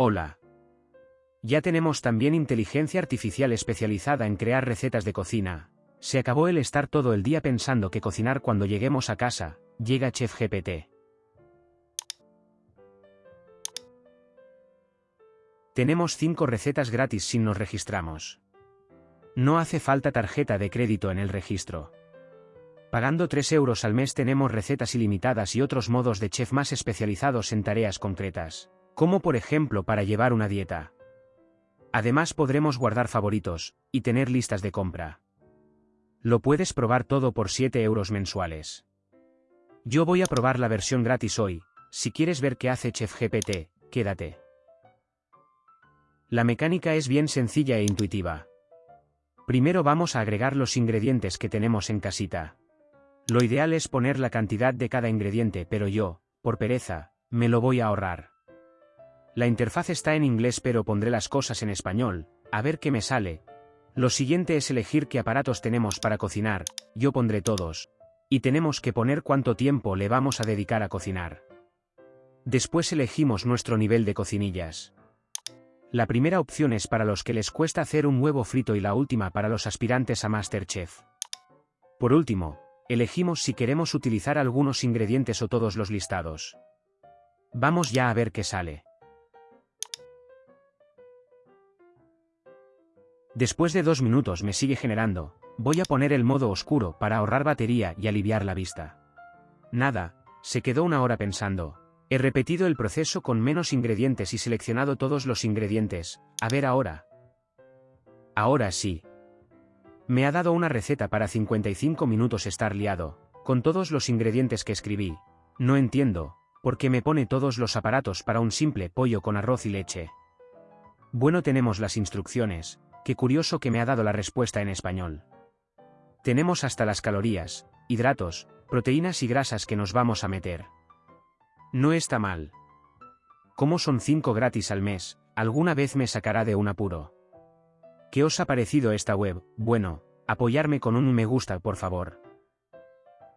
Hola. Ya tenemos también inteligencia artificial especializada en crear recetas de cocina. Se acabó el estar todo el día pensando que cocinar cuando lleguemos a casa, llega Chef GPT. Tenemos 5 recetas gratis si nos registramos. No hace falta tarjeta de crédito en el registro. Pagando 3 euros al mes tenemos recetas ilimitadas y otros modos de chef más especializados en tareas concretas, como por ejemplo para llevar una dieta. Además podremos guardar favoritos, y tener listas de compra. Lo puedes probar todo por 7 euros mensuales. Yo voy a probar la versión gratis hoy, si quieres ver qué hace Chef GPT, quédate. La mecánica es bien sencilla e intuitiva. Primero vamos a agregar los ingredientes que tenemos en casita. Lo ideal es poner la cantidad de cada ingrediente, pero yo, por pereza, me lo voy a ahorrar. La interfaz está en inglés pero pondré las cosas en español, a ver qué me sale. Lo siguiente es elegir qué aparatos tenemos para cocinar, yo pondré todos. Y tenemos que poner cuánto tiempo le vamos a dedicar a cocinar. Después elegimos nuestro nivel de cocinillas. La primera opción es para los que les cuesta hacer un huevo frito y la última para los aspirantes a Masterchef. Por último, Elegimos si queremos utilizar algunos ingredientes o todos los listados. Vamos ya a ver qué sale. Después de dos minutos me sigue generando, voy a poner el modo oscuro para ahorrar batería y aliviar la vista. Nada, se quedó una hora pensando. He repetido el proceso con menos ingredientes y seleccionado todos los ingredientes, a ver ahora. Ahora sí, me ha dado una receta para 55 minutos estar liado, con todos los ingredientes que escribí. No entiendo, ¿por qué me pone todos los aparatos para un simple pollo con arroz y leche? Bueno tenemos las instrucciones, qué curioso que me ha dado la respuesta en español. Tenemos hasta las calorías, hidratos, proteínas y grasas que nos vamos a meter. No está mal. Como son 5 gratis al mes, alguna vez me sacará de un apuro. ¿Qué os ha parecido esta web? Bueno, apoyarme con un me gusta por favor.